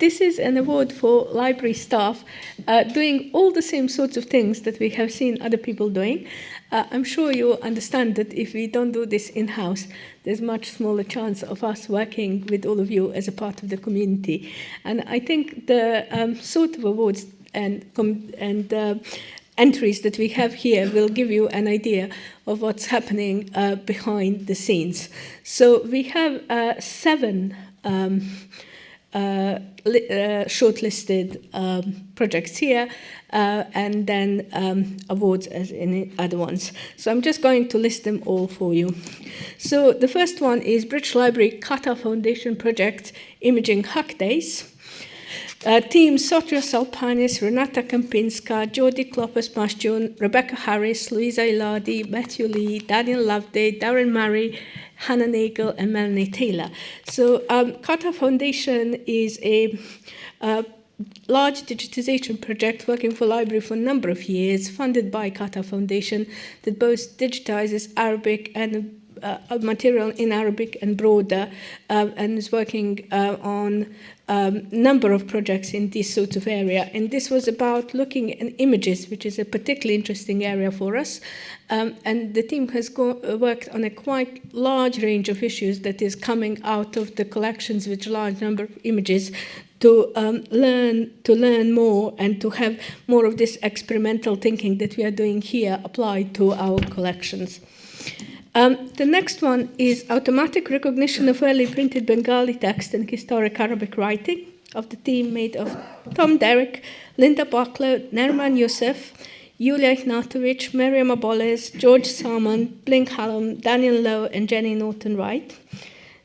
this is an award for library staff uh, doing all the same sorts of things that we have seen other people doing. Uh, I'm sure you understand that if we don't do this in-house, there's much smaller chance of us working with all of you as a part of the community. And I think the um, sort of awards and, and uh, entries that we have here will give you an idea of what's happening uh, behind the scenes. So we have uh, seven um, uh, shortlisted um, projects here uh, and then um, awards as in other ones. So I'm just going to list them all for you. So the first one is British Library Qatar Foundation Project Imaging Hack Days. Uh, team Sotria Salpanis, Renata Kempinska, Jodie Kloppers Masjun, Rebecca Harris, Louisa Iladi, Matthew Lee, Daniel Loveday, Darren Murray, Hannah Nagel, and Melanie Taylor. So um, Qatar Foundation is a uh, large digitization project working for library for a number of years, funded by Qatar Foundation, that both digitizes Arabic and material in Arabic and broader, uh, and is working uh, on um, number of projects in this sort of area. And this was about looking at images, which is a particularly interesting area for us. Um, and the team has uh, worked on a quite large range of issues that is coming out of the collections with a large number of images to um, learn to learn more and to have more of this experimental thinking that we are doing here applied to our collections. Um, the next one is automatic recognition of early printed Bengali text and historic Arabic writing of the team made of Tom Derrick, Linda Buckler, Nerman Youssef, Yulia Ignatovic, Miriam Aboles, George Salmon, Blink Hallam, Daniel Lowe, and Jenny Norton Wright.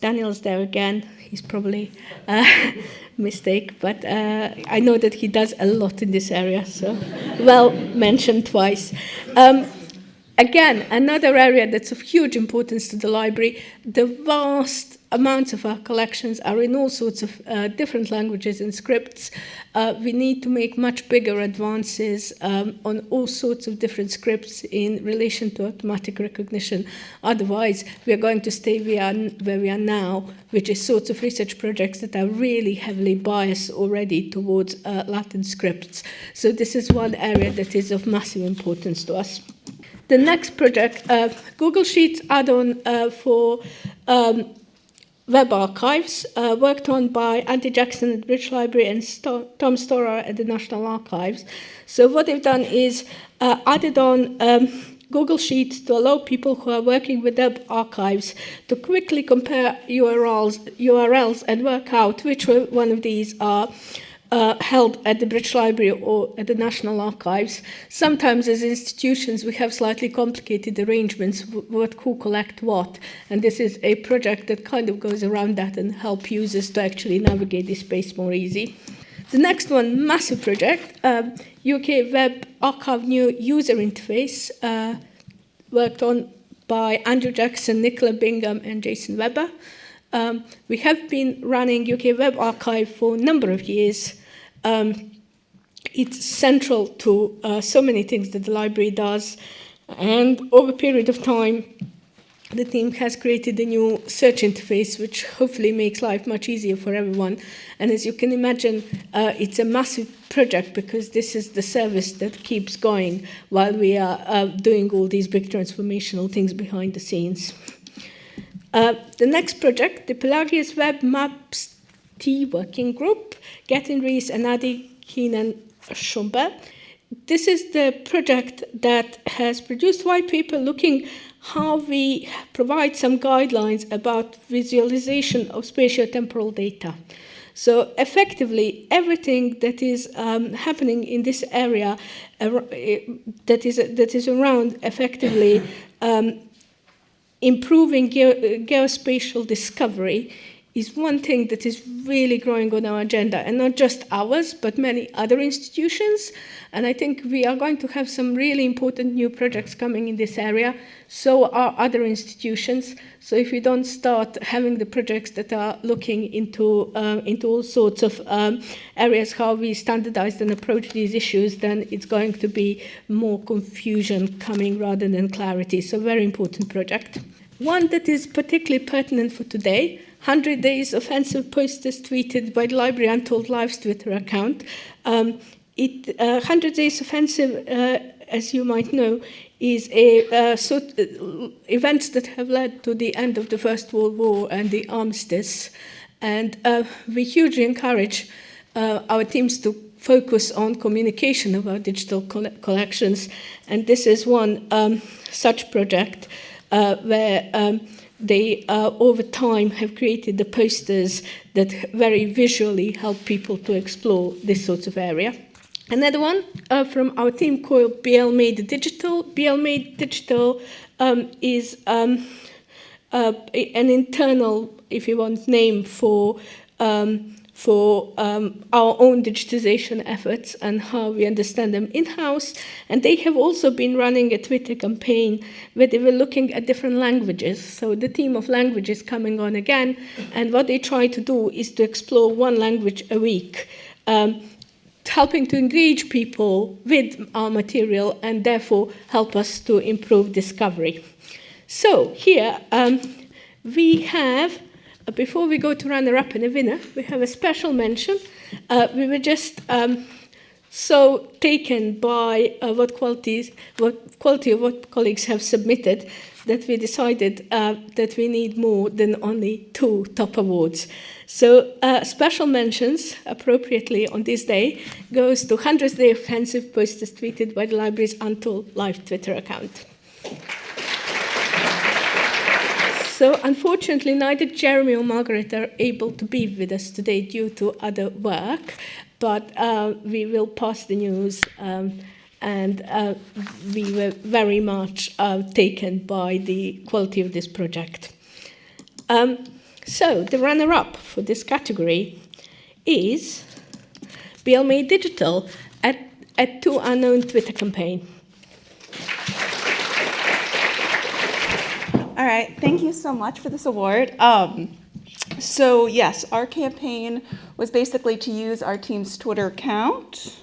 Daniel's there again. He's probably a uh, mistake, but uh, I know that he does a lot in this area, so well mentioned twice. Um, Again, another area that's of huge importance to the library, the vast amounts of our collections are in all sorts of uh, different languages and scripts. Uh, we need to make much bigger advances um, on all sorts of different scripts in relation to automatic recognition. Otherwise, we are going to stay where we are now, which is sorts of research projects that are really heavily biased already towards uh, Latin scripts. So this is one area that is of massive importance to us. The next project, uh, Google Sheets add-on uh, for um, web archives, uh, worked on by Andy Jackson at the British Library and Sto Tom Storer at the National Archives. So what they've done is uh, added on um, Google Sheets to allow people who are working with web archives to quickly compare URLs, URLs and work out which one of these are uh, held at the British Library or at the National Archives. Sometimes as institutions we have slightly complicated arrangements what who collect what and this is a project that kind of goes around that and help users to actually navigate this space more easy. The next one, massive project, um, UK Web Archive New User Interface, uh, worked on by Andrew Jackson, Nicola Bingham and Jason Weber. Um, we have been running UK Web Archive for a number of years. Um, it's central to uh, so many things that the library does. And over a period of time, the team has created a new search interface, which hopefully makes life much easier for everyone. And as you can imagine, uh, it's a massive project because this is the service that keeps going while we are uh, doing all these big transformational things behind the scenes. Uh, the next project, the Pelagios Web Maps T Working Group, Gethin Rees and Adi Keenan Shumba. This is the project that has produced white paper looking how we provide some guidelines about visualization of spatio-temporal data. So effectively, everything that is um, happening in this area uh, that is that is around effectively um, improving ge uh, geospatial discovery is one thing that is really growing on our agenda, and not just ours, but many other institutions. And I think we are going to have some really important new projects coming in this area. So are other institutions. So if we don't start having the projects that are looking into, uh, into all sorts of um, areas, how we standardize and approach these issues, then it's going to be more confusion coming rather than clarity. So very important project. one that is particularly pertinent for today 100 Days Offensive Posters tweeted by the Library Untold Lives Twitter account. Um, it, uh, 100 Days Offensive, uh, as you might know, is a uh, sort uh, events that have led to the end of the First World War and the armistice. And uh, we hugely encourage uh, our teams to focus on communication of our digital coll collections. And this is one um, such project where um, they uh, over time have created the posters that very visually help people to explore this sort of area. Another one uh, from our team called BL Made Digital. BL Made Digital um, is um, uh, an internal, if you want, name for um, for um, our own digitization efforts and how we understand them in-house. And they have also been running a Twitter campaign where they were looking at different languages. So the theme of language is coming on again. And what they try to do is to explore one language a week. Um, helping to engage people with our material and therefore help us to improve discovery. So here um, we have before we go to runner-up and a winner, we have a special mention. Uh, we were just um, so taken by uh, what qualities, what quality of what colleagues have submitted that we decided uh, that we need more than only two top awards. So uh, special mentions, appropriately on this day, goes to 100th Day Offensive posters tweeted by the library's Untold Live Twitter account. So unfortunately, neither Jeremy or Margaret are able to be with us today due to other work, but uh, we will pass the news um, and uh, we were very much uh, taken by the quality of this project. Um, so the runner-up for this category is BL Made Digital at, at Two Unknown Twitter campaign. Right, thank you so much for this award. Um, so yes, our campaign was basically to use our team's Twitter account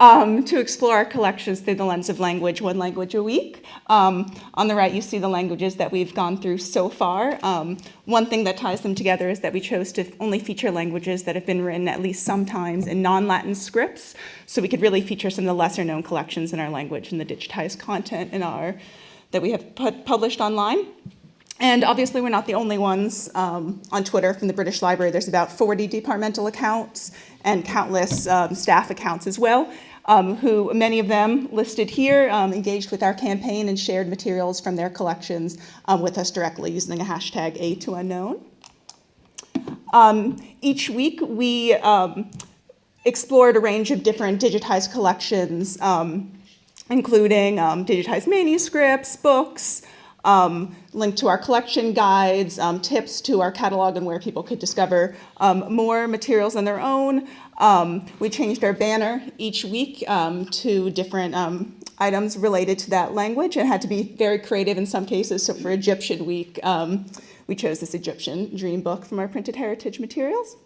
um, to explore our collections through the lens of language, one language a week. Um, on the right, you see the languages that we've gone through so far. Um, one thing that ties them together is that we chose to only feature languages that have been written at least sometimes in non-Latin scripts, so we could really feature some of the lesser known collections in our language and the digitized content in our that we have put, published online. And obviously we're not the only ones um, on Twitter from the British Library. There's about 40 departmental accounts and countless um, staff accounts as well, um, who many of them listed here um, engaged with our campaign and shared materials from their collections um, with us directly using the hashtag A2Unknown. Um, each week we explored a range of different digitized collections including um, digitized manuscripts, books, um, linked to our collection guides, um, tips to our catalog and where people could discover um, more materials on their own. Um, we changed our banner each week um, to different items related to that language and had to be very creative in some cases. So for Egyptian week, we chose this Egyptian dream book from our printed heritage materials.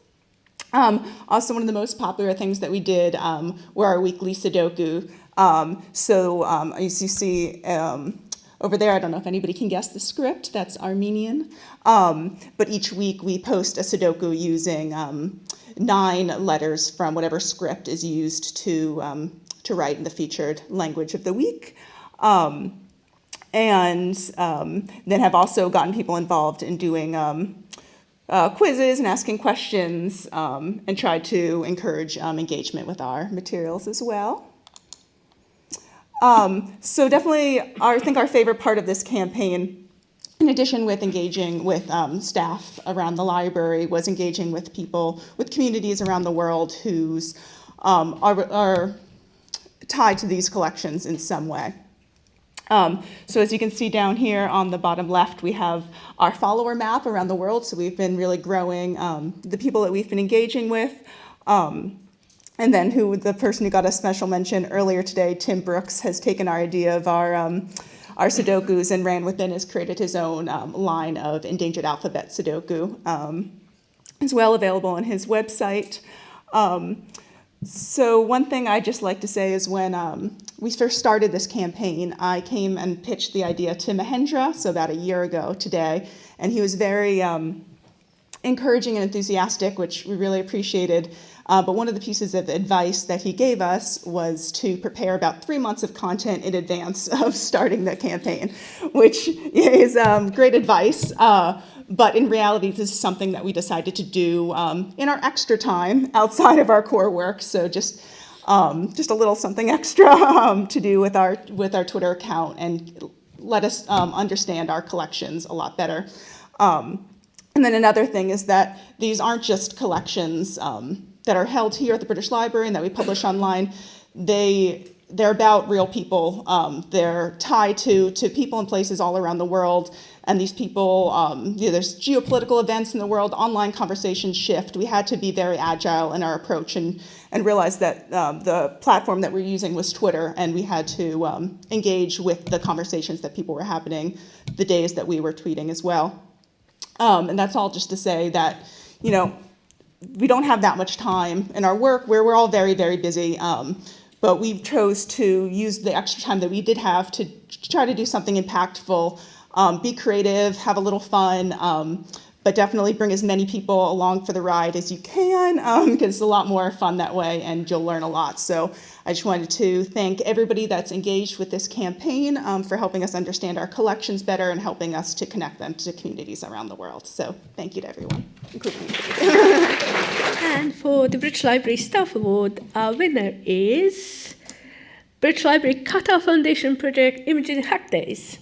Um, also, one of the most popular things that we did um, were our weekly Sudoku. Um, so um, as you see um, over there, I don't know if anybody can guess the script, that's Armenian. Um, but each week we post a Sudoku using nine letters from whatever script is used to, to write in the featured language of the week. and then have also gotten people involved in doing uh, quizzes and asking questions um, and tried to encourage um, engagement with our materials as well. Um, so definitely, our, I think our favorite part of this campaign, in addition with engaging with um, staff around the library, was engaging with people, with communities around the world whose um, are, are tied to these collections in some way. Um, so as you can see down here on the bottom left, we have our follower map around the world. So we've been really growing um, the people that we've been engaging with. Um, and then who the person who got a special mention earlier today, Tim Brookes, has taken our idea of our um, our Sudokus and ran within has created his own um, line of endangered alphabet Sudoku um, as well available on his website. so one thing I just like to say is when we first started this campaign, I came and pitched the idea to Mahendra, so about a year ago today, and he was very um, encouraging and enthusiastic, which we really appreciated. Uh, but one of the pieces of advice that he gave us was to prepare about three months of content in advance of starting the campaign, which is um, great advice. Uh, but in reality, this is something that we decided to do um, in our extra time outside of our core work. So just um, just a little something extra um, to do with our with our Twitter account and let us um, understand our collections a lot better. Um, and then another thing is that these aren't just collections um, that are held here at the British Library and that we publish online. They they're about real people. Um, they're tied to to people and places all around the world. And these people, um, you know, there's geopolitical events in the world, online conversations shift. We had to be very agile in our approach and and realize that um, the platform that we're using was Twitter, and we had to um, engage with the conversations that people were happening the days that we were tweeting as well. Um, and that's all just to say that, you know, we don't have that much time in our work where we're all very, very busy. Um, but we chose to use the extra time that we did have to try to do something impactful, um, be creative, have a little fun, um, but definitely bring as many people along for the ride as you can because um, it's a lot more fun that way and you'll learn a lot. So I just wanted to thank everybody that's engaged with this campaign um, for helping us understand our collections better and helping us to connect them to communities around the world. So thank you to everyone, including. and for the British Library Staff Award, our winner is British Library Qatar Foundation Project Imaging Hack Days.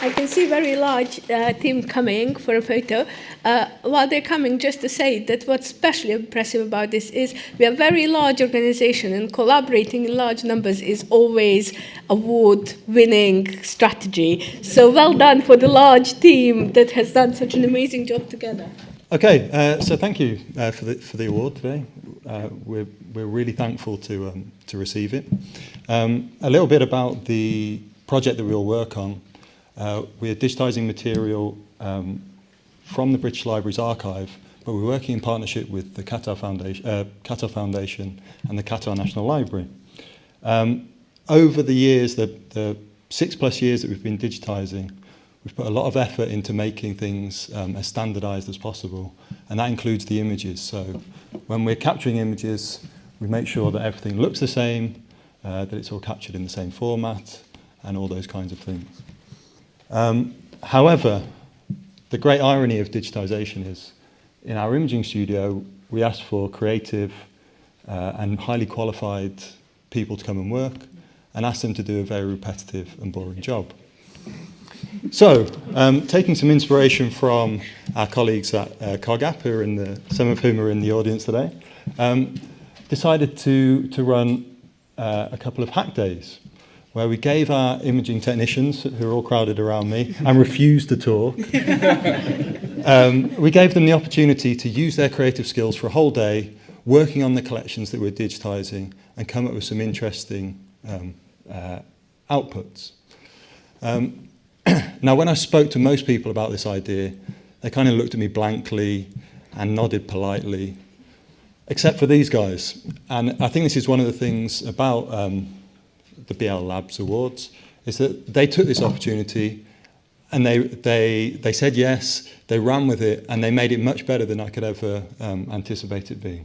I can see very large uh, team coming for a photo. Uh, while they're coming, just to say that what's especially impressive about this is we are a very large organization and collaborating in large numbers is always award-winning strategy. So well done for the large team that has done such an amazing job together. Okay, uh, so thank you uh, for, the, for the award today. Uh, we're, we're really thankful to, um, to receive it. Um, a little bit about the project that we'll work on. Uh, we're digitising material um, from the British Library's archive, but we're working in partnership with the Qatar Foundation, uh, Qatar Foundation and the Qatar National Library. Um, over the years, the, the six plus years that we've been digitising, we've put a lot of effort into making things um, as standardised as possible, and that includes the images. So when we're capturing images, we make sure that everything looks the same, uh, that it's all captured in the same format, and all those kinds of things. Um, however, the great irony of digitization is in our imaging studio, we ask for creative uh, and highly qualified people to come and work and ask them to do a very repetitive and boring job. So, um, taking some inspiration from our colleagues at uh, COGAP, who are in the, some of whom are in the audience today, um, decided to, to run uh, a couple of hack days where we gave our imaging technicians, who are all crowded around me, and refused to talk, um, we gave them the opportunity to use their creative skills for a whole day, working on the collections that we're digitising, and come up with some interesting um, uh, outputs. Um, now, when I spoke to most people about this idea, they kind of looked at me blankly and nodded politely, except for these guys. And I think this is one of the things about um, the BL Labs Awards, is that they took this opportunity and they, they, they said yes, they ran with it, and they made it much better than I could ever um, anticipate it being.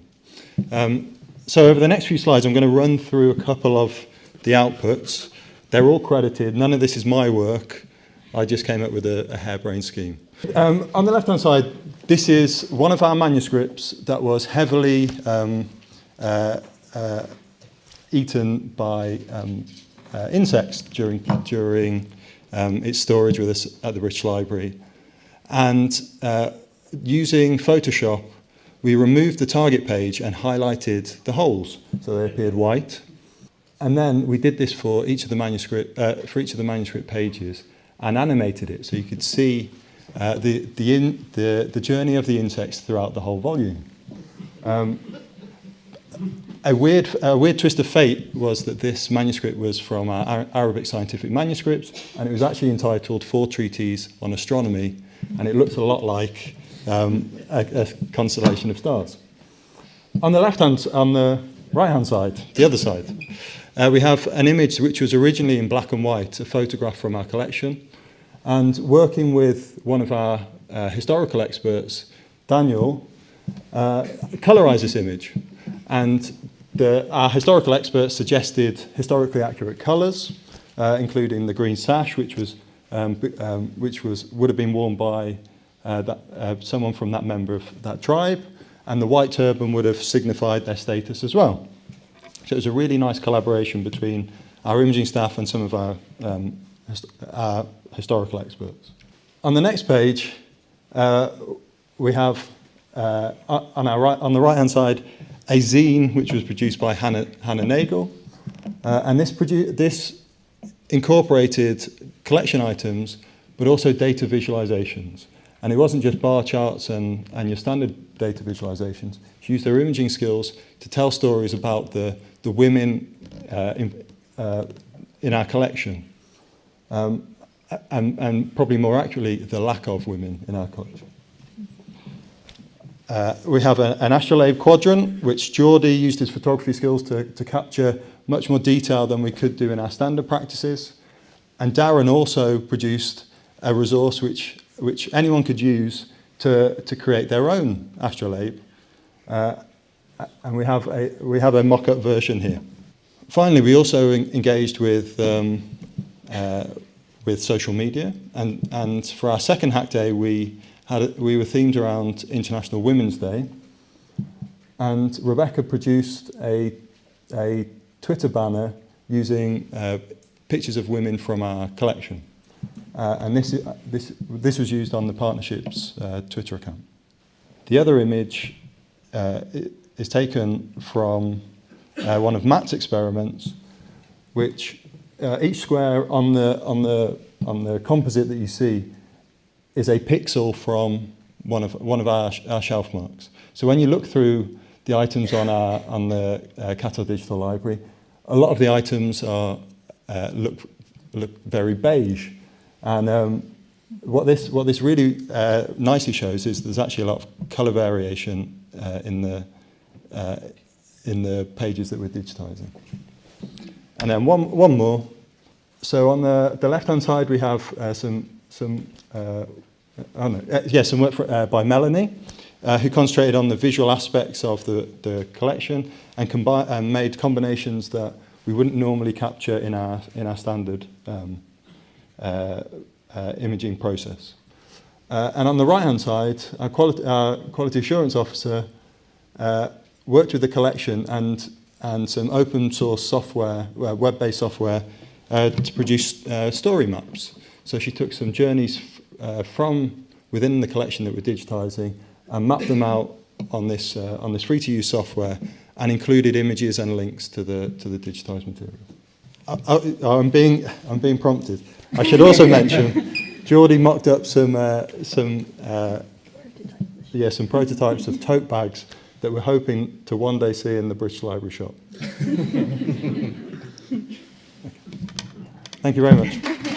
Um, so over the next few slides, I'm going to run through a couple of the outputs. They're all credited. None of this is my work. I just came up with a, a harebrained scheme. Um, on the left-hand side, this is one of our manuscripts that was heavily um, uh, uh, eaten by um, uh, insects during, during um, its storage with us at the British Library. And uh, using Photoshop, we removed the target page and highlighted the holes so they appeared white. And then we did this for each of the manuscript, uh, for each of the manuscript pages and animated it so you could see uh, the, the, in, the, the journey of the insects throughout the whole volume. Um, a weird, a weird twist of fate was that this manuscript was from our Arabic scientific manuscripts, and it was actually entitled Four Treatises on Astronomy, and it looks a lot like um, a, a constellation of stars. On the left hand, on the right-hand side, the other side, uh, we have an image which was originally in black and white, a photograph from our collection. And working with one of our uh, historical experts, Daniel, uh, colorized this image. And the, our historical experts suggested historically accurate colors, uh, including the green sash, which was um, um, which was would have been worn by uh, that, uh, someone from that member of that tribe, and the white turban would have signified their status as well. So it was a really nice collaboration between our imaging staff and some of our, um, our historical experts. On the next page, uh, we have uh, on, our right, on the right-hand side a zine which was produced by Hannah, Hannah Nagel. Uh, and this, this incorporated collection items, but also data visualizations. And it wasn't just bar charts and, and your standard data visualizations. She used her imaging skills to tell stories about the, the women uh, in, uh, in our collection. Um, and, and probably more accurately, the lack of women in our culture. Uh, we have a, an astrolabe quadrant, which Geordie used his photography skills to, to capture much more detail than we could do in our standard practices. And Darren also produced a resource which, which anyone could use to, to create their own astrolabe. Uh, and we have a, we have a mock-up version here. Finally, we also engaged with, um, uh, with social media. And, and for our second hack day, we, had we were themed around International Women's Day. And Rebecca produced a, a Twitter banner using uh, pictures of women from our collection. Uh, and this, this, this was used on the partnership's uh, Twitter account. The other image uh, is taken from uh, one of Matt's experiments, which uh, each square on the, on, the, on the composite that you see is a pixel from one of, one of our, our shelf marks. So when you look through the items on, our, on the uh, Digital Library, a lot of the items are, uh, look, look very beige. And um, what, this, what this really uh, nicely shows is there's actually a lot of colour variation uh, in, the, uh, in the pages that we're digitizing. And then one, one more. So on the, the left-hand side, we have uh, some, some uh, oh uh, yeah, some work for, uh, by Melanie, uh, who concentrated on the visual aspects of the, the collection and, and made combinations that we wouldn't normally capture in our, in our standard um, uh, uh, imaging process. Uh, and on the right-hand side, our quality, our quality assurance officer uh, worked with the collection and, and some open source software, web-based software, uh, to produce uh, story maps. So she took some journeys uh, from within the collection that we're digitizing and mapped them out on this, uh, on this free-to-use software and included images and links to the, to the digitized material. I, am being, I'm being prompted. I should also mention, Geordie mocked up some, uh, some, uh, yeah, some prototypes of tote bags that we're hoping to one day see in the British Library shop. Thank you very much.